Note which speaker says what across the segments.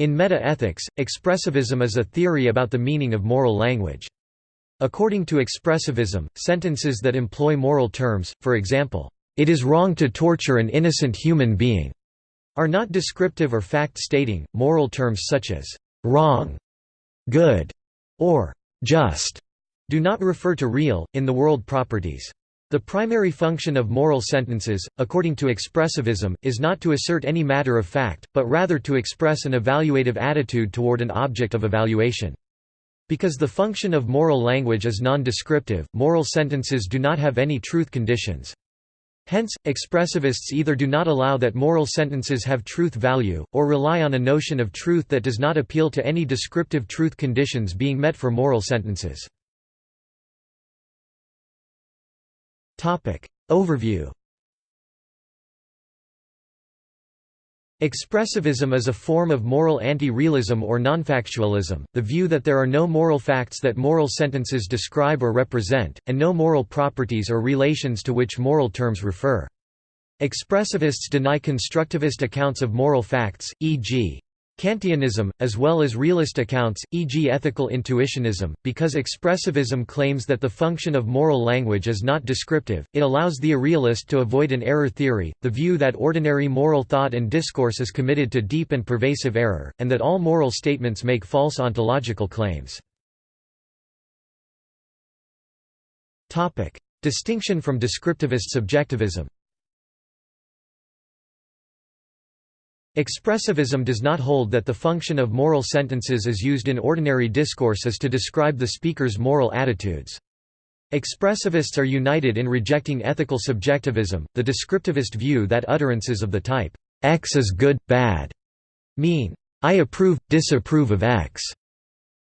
Speaker 1: In meta-ethics, expressivism is a theory about the meaning of moral language. According to expressivism, sentences that employ moral terms, for example, "'It is wrong to torture an innocent human being' are not descriptive or fact-stating. Moral terms such as "'wrong'", "'good' or "'just' do not refer to real, in the world properties. The primary function of moral sentences, according to expressivism, is not to assert any matter of fact, but rather to express an evaluative attitude toward an object of evaluation. Because the function of moral language is non-descriptive, moral sentences do not have any truth conditions. Hence, expressivists either do not allow that moral sentences have truth value, or rely on a notion of truth that does not appeal to any descriptive truth conditions being met for moral sentences. Overview Expressivism is a form of moral anti-realism or nonfactualism, the view that there are no moral facts that moral sentences describe or represent, and no moral properties or relations to which moral terms refer. Expressivists deny constructivist accounts of moral facts, e.g. Kantianism, as well as realist accounts, e.g. ethical intuitionism, because expressivism claims that the function of moral language is not descriptive, it allows the irrealist to avoid an error theory, the view that ordinary moral thought and discourse is committed to deep and pervasive error, and that all moral statements make false ontological claims. Distinction from descriptivist subjectivism Expressivism does not hold that the function of moral sentences as used in ordinary discourse is to describe the speaker's moral attitudes. Expressivists are united in rejecting ethical subjectivism, the descriptivist view that utterances of the type, X is good, bad, mean, I approve, disapprove of X.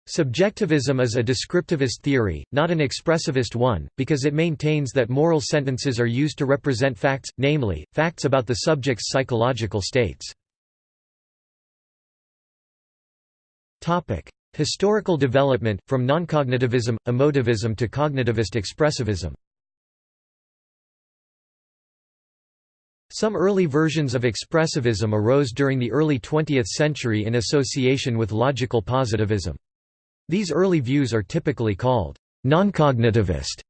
Speaker 1: Subjectivism is a descriptivist theory, not an expressivist one, because it maintains that moral sentences are used to represent facts, namely, facts about the subject's psychological states. Topic: Historical development from noncognitivism, emotivism to cognitivist expressivism. Some early versions of expressivism arose during the early 20th century in association with logical positivism. These early views are typically called noncognitivist.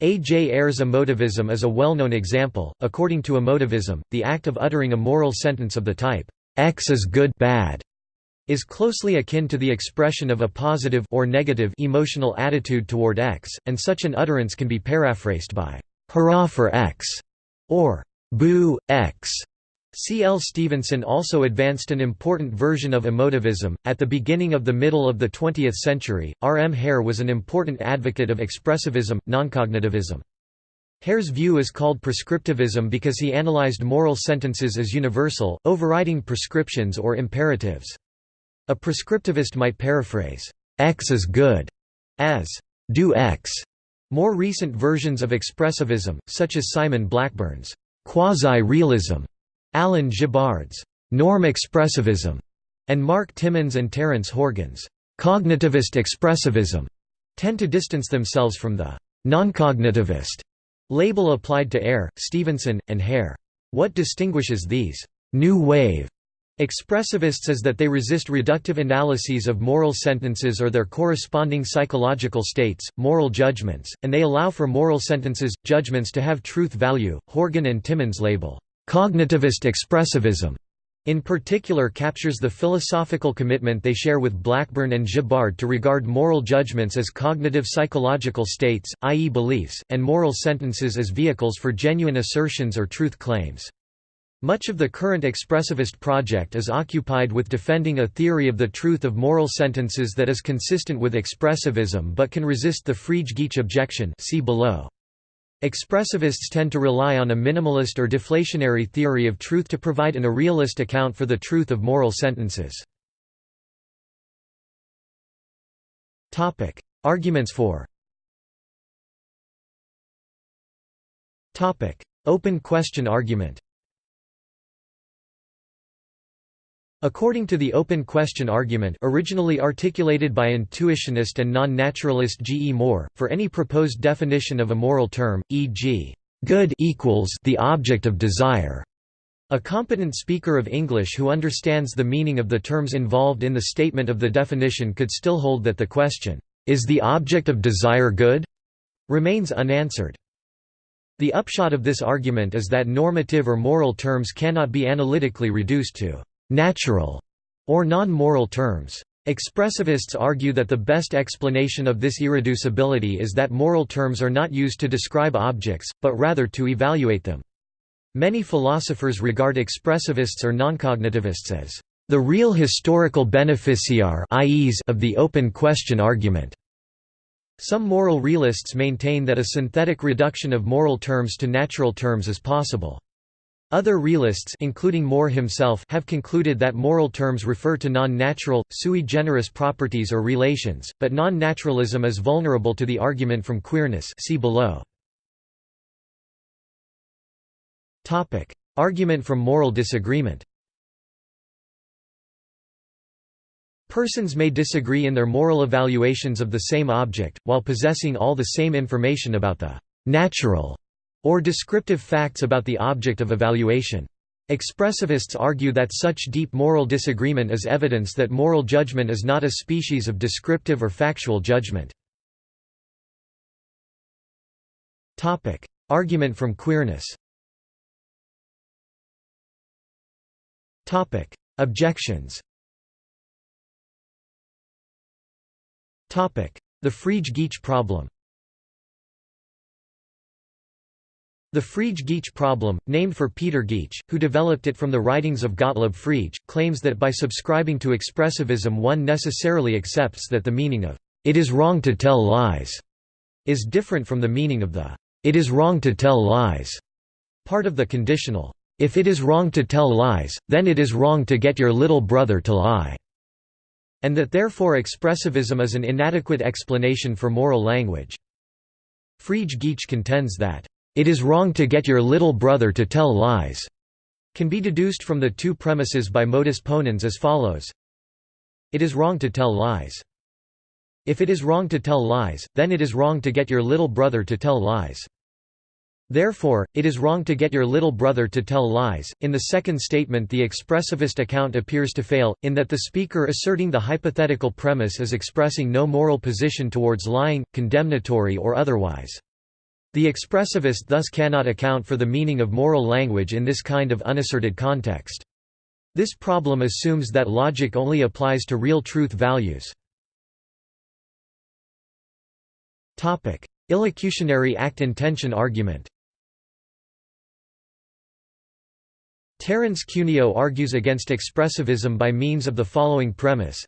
Speaker 1: A. J. Ayer's emotivism is a well-known example. According to emotivism, the act of uttering a moral sentence of the type, X is good bad is closely akin to the expression of a positive or negative emotional attitude toward X, and such an utterance can be paraphrased by hurrah for X or boo X." C. L. Stevenson also advanced an important version of emotivism. At the beginning of the middle of the 20th century, R. M. Hare was an important advocate of expressivism, noncognitivism. Hare's view is called prescriptivism because he analyzed moral sentences as universal, overriding prescriptions or imperatives. A prescriptivist might paraphrase, X is good, as do X. More recent versions of expressivism, such as Simon Blackburn's quasi-realism, Alan Gibbard's norm expressivism, and Mark Timmons and Terence Horgan's cognitivist expressivism, tend to distance themselves from the non-cognitivist label applied to Ayer, Stevenson, and Hare. What distinguishes these new wave Expressivists is that they resist reductive analyses of moral sentences or their corresponding psychological states, moral judgments, and they allow for moral sentences, judgments to have truth value. Horgan and Timmons label, cognitivist expressivism, in particular captures the philosophical commitment they share with Blackburn and Gibbard to regard moral judgments as cognitive psychological states, i.e. beliefs, and moral sentences as vehicles for genuine assertions or truth claims. Much of the current expressivist project is occupied with defending a theory of the truth of moral sentences that is consistent with expressivism but can resist the Frege-Geach objection see below. Expressivists tend to rely on a minimalist or deflationary theory of truth to provide an irrealist account for the truth of moral sentences. Arguments for Open question argument According to the open question argument originally articulated by intuitionist and non-naturalist G. E. Moore, for any proposed definition of a moral term, e.g., good equals the object of desire, A competent speaker of English who understands the meaning of the terms involved in the statement of the definition could still hold that the question, "'Is the object of desire good?' remains unanswered. The upshot of this argument is that normative or moral terms cannot be analytically reduced to «natural» or non-moral terms. Expressivists argue that the best explanation of this irreducibility is that moral terms are not used to describe objects, but rather to evaluate them. Many philosophers regard expressivists or noncognitivists as the real historical beneficiar of the open question argument. Some moral realists maintain that a synthetic reduction of moral terms to natural terms is possible. Other realists including Moore himself have concluded that moral terms refer to non-natural, sui generis properties or relations, but non-naturalism is vulnerable to the argument from queerness see below. argument from moral disagreement Persons may disagree in their moral evaluations of the same object, while possessing all the same information about the «natural» or descriptive facts about the object of evaluation. Expressivists argue that such deep moral disagreement is evidence that moral judgment is not a species of descriptive or factual judgment. Argument from queerness. Objections. The Frege-Geach problem The Frege-Geach problem, named for Peter Geach, who developed it from the writings of Gottlob Frege, claims that by subscribing to expressivism one necessarily accepts that the meaning of, "'it is wrong to tell lies' is different from the meaning of the, "'it is wrong to tell lies' part of the conditional, "'if it is wrong to tell lies, then it is wrong to get your little brother to lie' and that therefore expressivism is an inadequate explanation for moral language. Frege-Geach contends that it is wrong to get your little brother to tell lies, can be deduced from the two premises by modus ponens as follows. It is wrong to tell lies. If it is wrong to tell lies, then it is wrong to get your little brother to tell lies. Therefore, it is wrong to get your little brother to tell lies. In the second statement, the expressivist account appears to fail, in that the speaker asserting the hypothetical premise is expressing no moral position towards lying, condemnatory or otherwise. The expressivist thus cannot account for the meaning of moral language in this kind of unasserted context. This problem assumes that logic only applies to real truth values. Illocutionary act-intention argument Terence Cuneo argues against expressivism by means of the following premise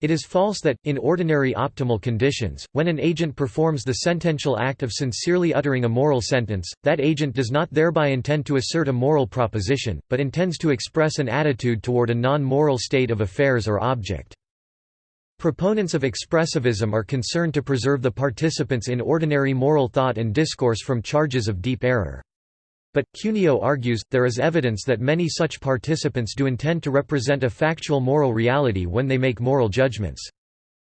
Speaker 1: it is false that, in ordinary optimal conditions, when an agent performs the sentential act of sincerely uttering a moral sentence, that agent does not thereby intend to assert a moral proposition, but intends to express an attitude toward a non-moral state of affairs or object. Proponents of expressivism are concerned to preserve the participants in ordinary moral thought and discourse from charges of deep error. But, Cuneo argues, there is evidence that many such participants do intend to represent a factual moral reality when they make moral judgments.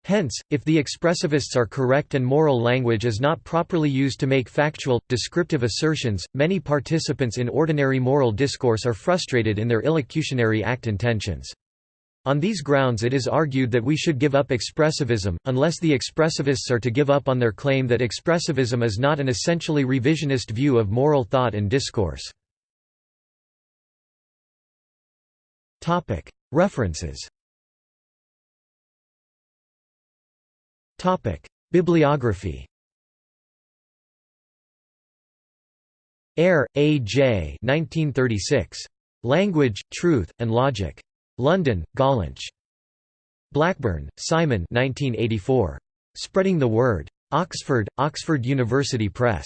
Speaker 1: Hence, if the expressivists are correct and moral language is not properly used to make factual, descriptive assertions, many participants in ordinary moral discourse are frustrated in their illocutionary act intentions. On these grounds it is argued that we should give up expressivism, unless the expressivists are to give up on their claim that expressivism is not an essentially revisionist view of moral thought and discourse. References Bibliography Ayer, A. J. 1936. Language, Truth, and Logic. London, Gollancz. Blackburn, Simon 1984. Spreading the Word. Oxford, Oxford University Press.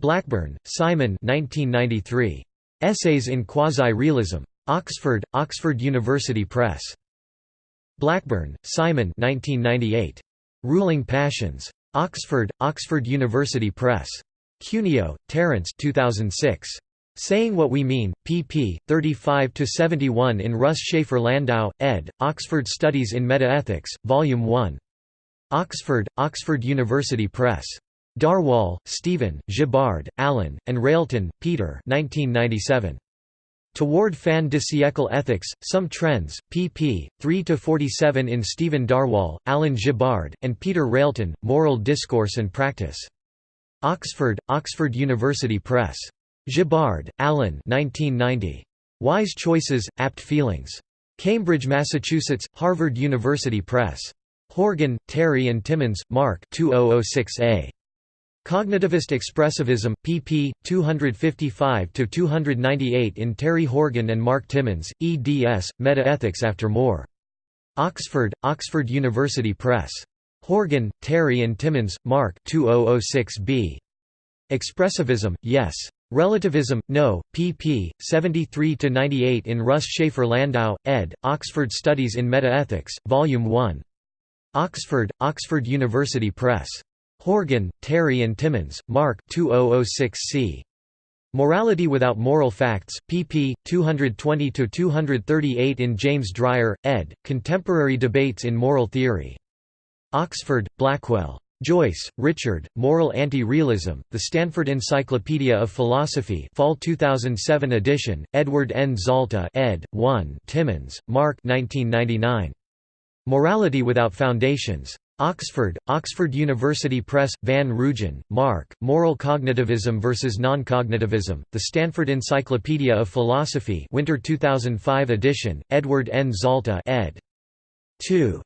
Speaker 1: Blackburn, Simon 1993. Essays in Quasi-Realism. Oxford, Oxford University Press. Blackburn, Simon 1998. Ruling Passions. Oxford, Oxford University Press. Cuneo, Terence 2006. Saying What We Mean, pp. 35–71 in Russ Shafer Landau, ed., Oxford Studies in Metaethics, Volume 1. Oxford, Oxford University Press. Darwall, Stephen, Gibbard, Alan, and Railton, Peter 1997. Toward fin de siècle ethics, Some Trends, pp. 3–47 in Stephen Darwall, Alan Gibbard, and Peter Railton, Moral Discourse and Practice. Oxford, Oxford University Press. Gibbard, Alan 1990. Wise Choices, Apt Feelings. Cambridge, Massachusetts, Harvard University Press. Horgan, Terry and Timmons, Mark 2006a. Cognitivist Expressivism, pp. 255–298 in Terry Horgan and Mark Timmons, eds, Meta-ethics after Moore. Oxford, Oxford University Press. Horgan, Terry and Timmons, Mark 2006b. Expressivism, Yes. Relativism, No, pp. 73–98 in Russ Shafer Landau, ed., Oxford Studies in Metaethics, Vol. 1. Oxford, Oxford University Press. Horgan, Terry and Timmons, Mark 2006c. Morality Without Moral Facts, pp. 220–238 in James Dreier, ed., Contemporary Debates in Moral Theory. Oxford, Blackwell. Joyce, Richard, Moral Anti-Realism, The Stanford Encyclopedia of Philosophy Fall 2007 edition, Edward N. Zalta ed. 1 Timmons, Mark 1999. Morality Without Foundations. Oxford, Oxford University Press, Van Roojen, Mark, Moral Cognitivism versus Non-Cognitivism, The Stanford Encyclopedia of Philosophy Winter 2005 edition, Edward N. Zalta ed. 2.